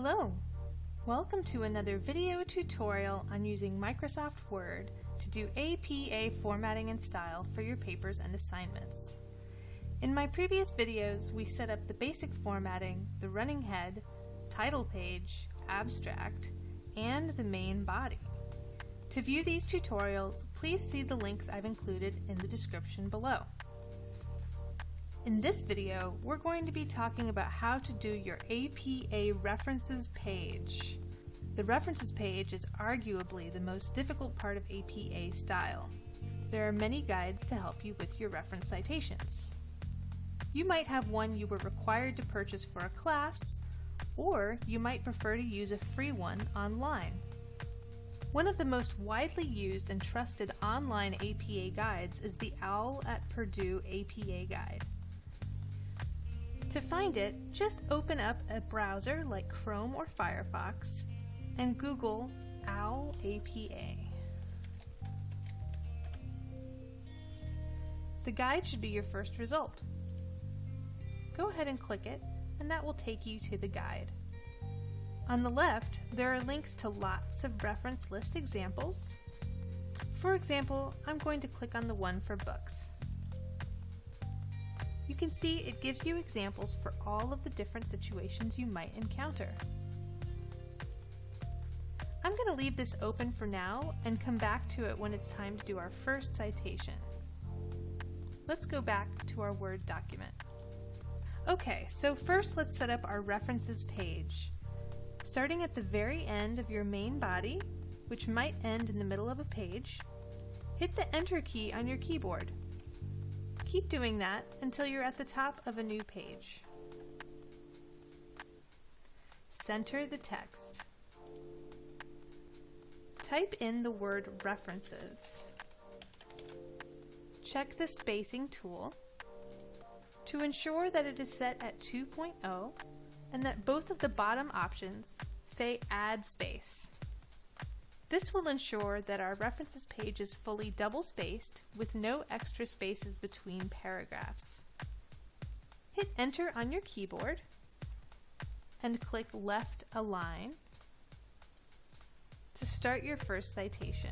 Hello! Welcome to another video tutorial on using Microsoft Word to do APA formatting and style for your papers and assignments. In my previous videos, we set up the basic formatting, the running head, title page, abstract, and the main body. To view these tutorials, please see the links I've included in the description below. In this video, we're going to be talking about how to do your APA references page. The references page is arguably the most difficult part of APA style. There are many guides to help you with your reference citations. You might have one you were required to purchase for a class, or you might prefer to use a free one online. One of the most widely used and trusted online APA guides is the OWL at Purdue APA Guide. To find it, just open up a browser like Chrome or Firefox and Google OWL APA. The guide should be your first result. Go ahead and click it, and that will take you to the guide. On the left, there are links to lots of reference list examples. For example, I'm going to click on the one for books. You can see it gives you examples for all of the different situations you might encounter. I'm going to leave this open for now and come back to it when it's time to do our first citation. Let's go back to our Word document. Okay, so first let's set up our references page. Starting at the very end of your main body, which might end in the middle of a page, hit the Enter key on your keyboard. Keep doing that until you're at the top of a new page. Center the text. Type in the word references. Check the spacing tool to ensure that it is set at 2.0 and that both of the bottom options say add space. This will ensure that our references page is fully double-spaced with no extra spaces between paragraphs. Hit enter on your keyboard and click left align to start your first citation.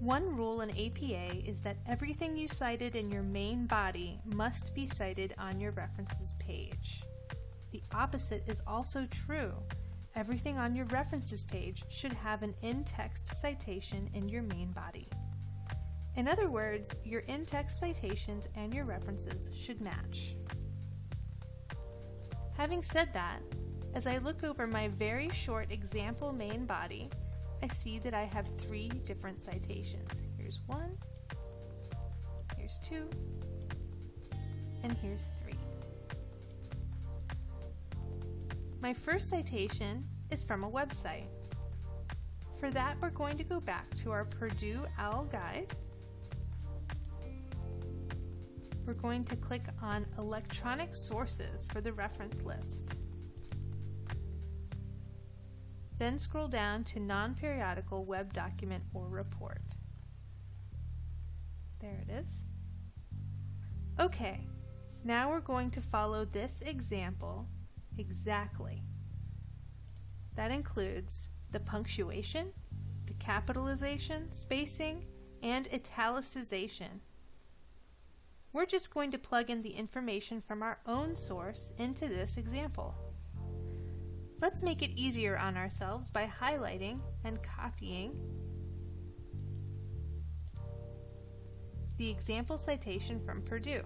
One rule in APA is that everything you cited in your main body must be cited on your references page. The opposite is also true Everything on your references page should have an in-text citation in your main body. In other words, your in-text citations and your references should match. Having said that, as I look over my very short example main body, I see that I have three different citations. Here's one, here's two, and here's My first citation is from a website. For that, we're going to go back to our Purdue OWL Guide. We're going to click on Electronic Sources for the reference list. Then scroll down to Non-Periodical Web Document or Report. There it is. Okay, now we're going to follow this example exactly. That includes the punctuation, the capitalization, spacing, and italicization. We're just going to plug in the information from our own source into this example. Let's make it easier on ourselves by highlighting and copying the example citation from Purdue.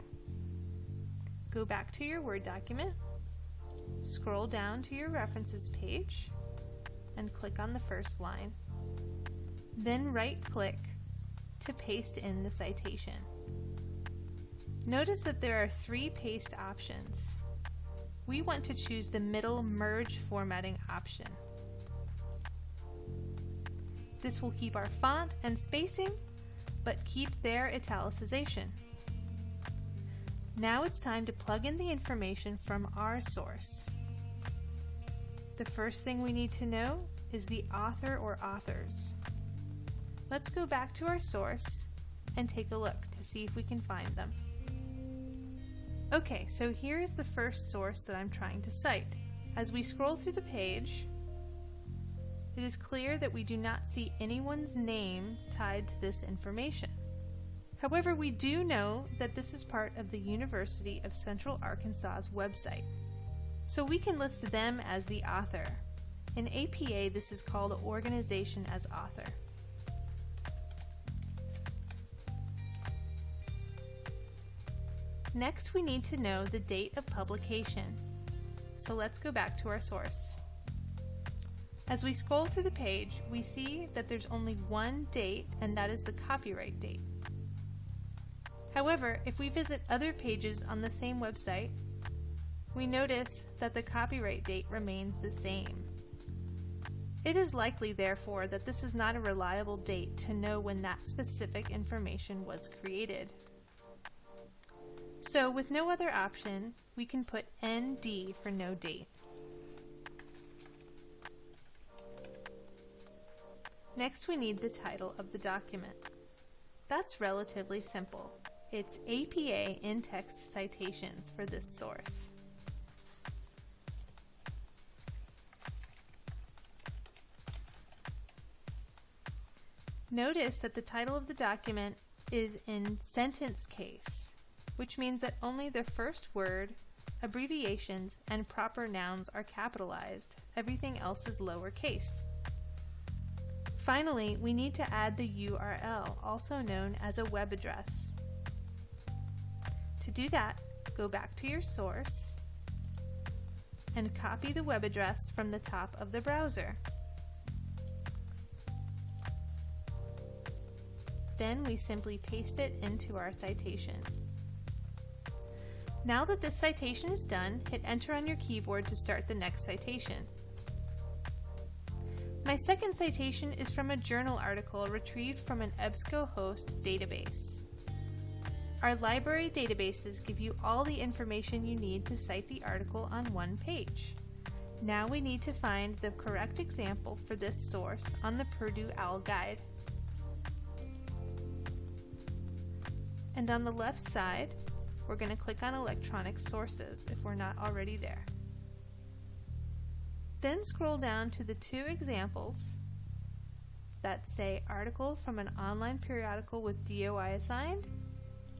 Go back to your Word document Scroll down to your references page and click on the first line. Then right-click to paste in the citation. Notice that there are three paste options. We want to choose the middle merge formatting option. This will keep our font and spacing, but keep their italicization. Now it's time to plug in the information from our source. The first thing we need to know is the author or authors. Let's go back to our source and take a look to see if we can find them. Okay, so here is the first source that I'm trying to cite, As we scroll through the page, it is clear that we do not see anyone's name tied to this information. However, we do know that this is part of the University of Central Arkansas's website, so we can list them as the author. In APA, this is called Organization as Author. Next, we need to know the date of publication. So let's go back to our source. As we scroll through the page, we see that there's only one date, and that is the copyright date. However, if we visit other pages on the same website, we notice that the copyright date remains the same. It is likely, therefore, that this is not a reliable date to know when that specific information was created. So with no other option, we can put ND for no date. Next we need the title of the document. That's relatively simple. It's APA in-text citations for this source. Notice that the title of the document is in sentence case, which means that only the first word, abbreviations, and proper nouns are capitalized. Everything else is lowercase. Finally, we need to add the URL, also known as a web address. To do that, go back to your source and copy the web address from the top of the browser. Then we simply paste it into our citation. Now that this citation is done, hit enter on your keyboard to start the next citation. My second citation is from a journal article retrieved from an EBSCOhost database. Our library databases give you all the information you need to cite the article on one page. Now we need to find the correct example for this source on the Purdue OWL Guide. And on the left side, we're going to click on Electronic Sources if we're not already there. Then scroll down to the two examples that say article from an online periodical with DOI assigned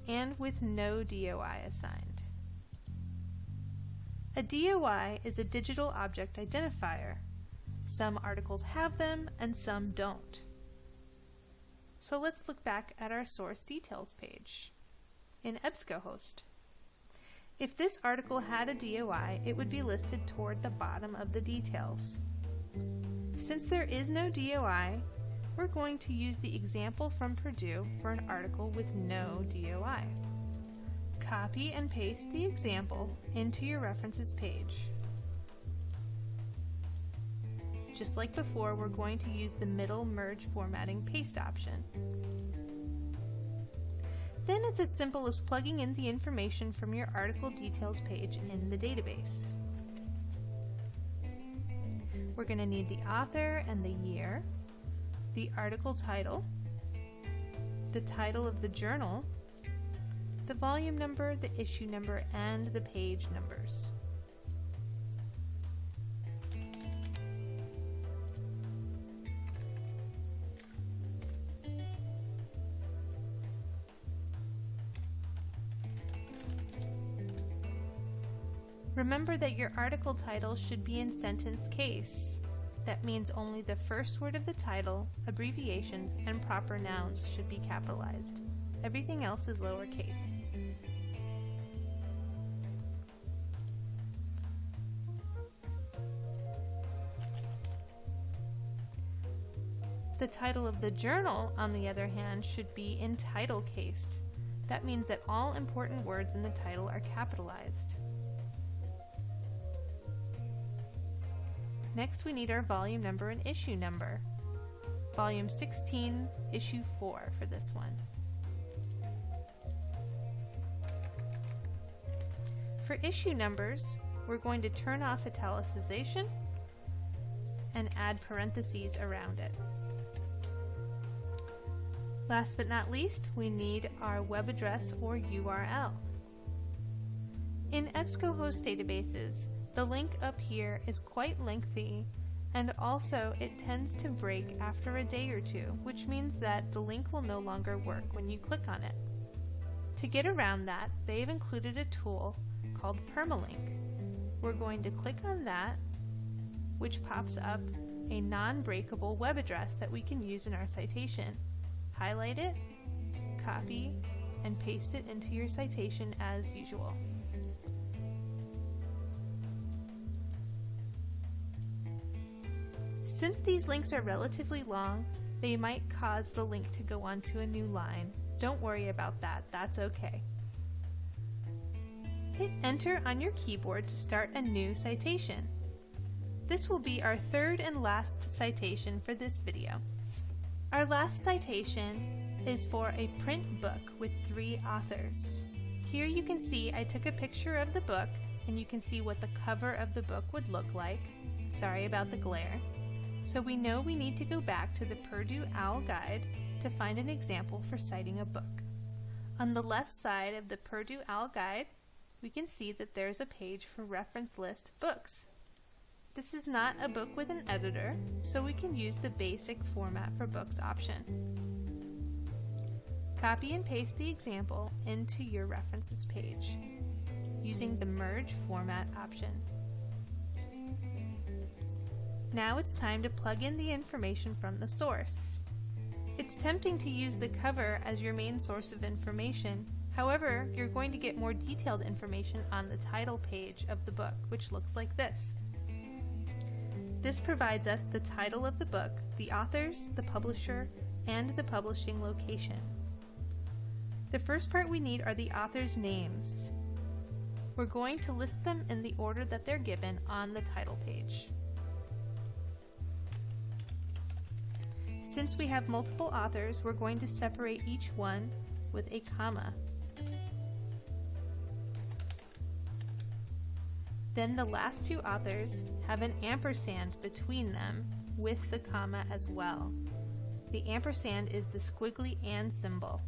and with no DOI assigned. A DOI is a digital object identifier. Some articles have them and some don't. So let's look back at our source details page in EBSCOhost. If this article had a DOI, it would be listed toward the bottom of the details. Since there is no DOI, we're going to use the example from Purdue for an article with no DOI. Copy and paste the example into your references page. Just like before, we're going to use the middle merge formatting paste option. Then it's as simple as plugging in the information from your article details page in the database. We're going to need the author and the year, the article title, the title of the journal, the volume number, the issue number, and the page numbers. Remember that your article title should be in sentence case. That means only the first word of the title, abbreviations, and proper nouns should be capitalized. Everything else is lowercase. The title of the journal, on the other hand, should be in title case. That means that all important words in the title are capitalized. Next we need our volume number and issue number. Volume 16, issue 4 for this one. For issue numbers, we're going to turn off italicization and add parentheses around it. Last but not least, we need our web address or URL. In EBSCOhost databases, the link up here is quite lengthy and also it tends to break after a day or two, which means that the link will no longer work when you click on it. To get around that, they've included a tool called Permalink. We're going to click on that, which pops up a non-breakable web address that we can use in our citation. Highlight it, copy, and paste it into your citation as usual. Since these links are relatively long, they might cause the link to go onto a new line. Don't worry about that, that's okay. Hit enter on your keyboard to start a new citation. This will be our third and last citation for this video. Our last citation is for a print book with three authors. Here you can see I took a picture of the book and you can see what the cover of the book would look like. Sorry about the glare. So we know we need to go back to the Purdue OWL Guide to find an example for citing a book. On the left side of the Purdue OWL Guide, we can see that there's a page for reference list books. This is not a book with an editor, so we can use the basic format for books option. Copy and paste the example into your references page using the merge format option. Now it's time to plug in the information from the source. It's tempting to use the cover as your main source of information, however, you're going to get more detailed information on the title page of the book, which looks like this. This provides us the title of the book, the authors, the publisher, and the publishing location. The first part we need are the authors' names. We're going to list them in the order that they're given on the title page. Since we have multiple authors, we're going to separate each one with a comma. Then the last two authors have an ampersand between them with the comma as well. The ampersand is the squiggly and symbol.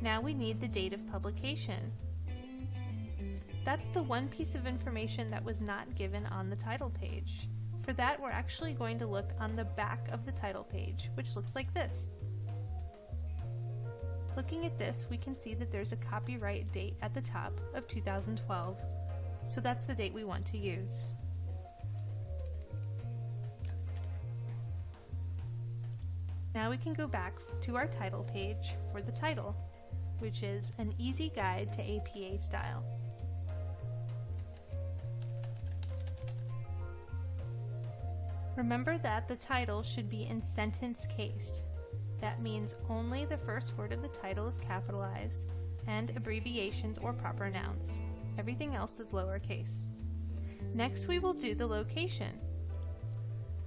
Now we need the date of publication. That's the one piece of information that was not given on the title page. For that, we're actually going to look on the back of the title page, which looks like this. Looking at this, we can see that there's a copyright date at the top of 2012, so that's the date we want to use. Now we can go back to our title page for the title, which is An Easy Guide to APA Style. Remember that the title should be in sentence case. That means only the first word of the title is capitalized and abbreviations or proper nouns. Everything else is lowercase. Next we will do the location.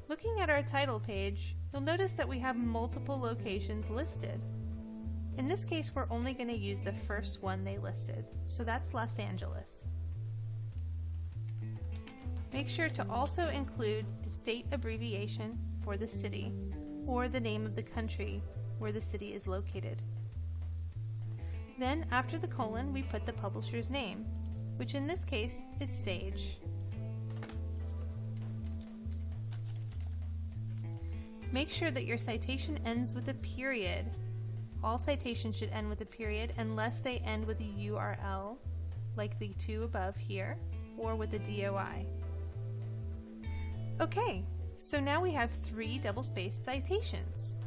Looking at our title page, you'll notice that we have multiple locations listed. In this case, we're only going to use the first one they listed, so that's Los Angeles. Make sure to also include the state abbreviation for the city or the name of the country where the city is located. Then after the colon we put the publisher's name, which in this case is Sage. Make sure that your citation ends with a period. All citations should end with a period unless they end with a URL, like the two above here, or with a DOI. Okay, so now we have three double-spaced citations,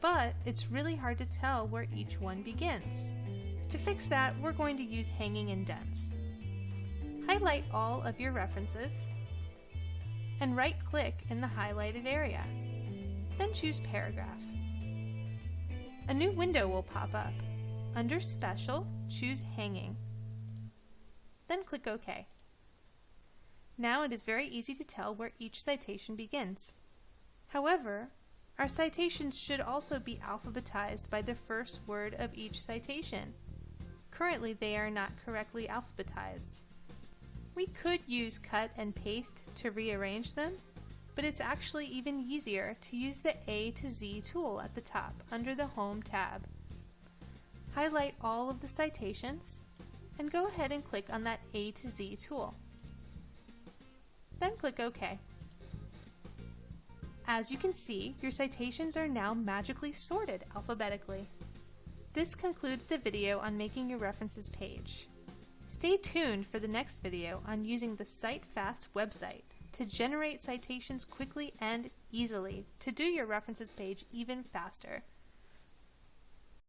but it's really hard to tell where each one begins. To fix that, we're going to use hanging indents. Highlight all of your references and right-click in the highlighted area. Then choose Paragraph. A new window will pop up. Under Special, choose Hanging. Then click OK. Now it is very easy to tell where each citation begins. However, our citations should also be alphabetized by the first word of each citation. Currently, they are not correctly alphabetized. We could use cut and paste to rearrange them, but it's actually even easier to use the A to Z tool at the top under the Home tab. Highlight all of the citations, and go ahead and click on that A to Z tool. Then click OK. As you can see, your citations are now magically sorted alphabetically. This concludes the video on making your references page. Stay tuned for the next video on using the CiteFast website to generate citations quickly and easily to do your references page even faster.